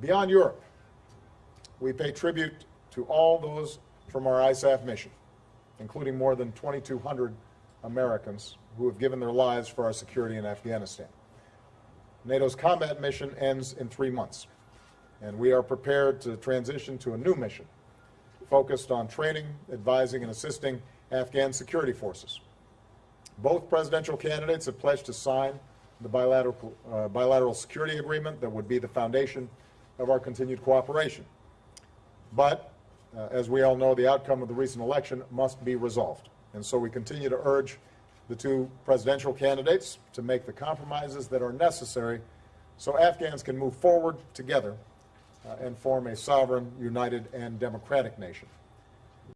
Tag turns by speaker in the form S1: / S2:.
S1: Beyond Europe, we pay tribute to all those from our ISAF mission, including more than 2,200 Americans who have given their lives for our security in Afghanistan. NATO's combat mission ends in three months, and we are prepared to transition to a new mission focused on training, advising, and assisting Afghan security forces. Both presidential candidates have pledged to sign the bilateral, uh, bilateral security agreement that would be the foundation of our continued cooperation. But, uh, as we all know, the outcome of the recent election must be resolved. And so we continue to urge the two presidential candidates to make the compromises that are necessary so Afghans can move forward together uh, and form a sovereign, united, and democratic nation.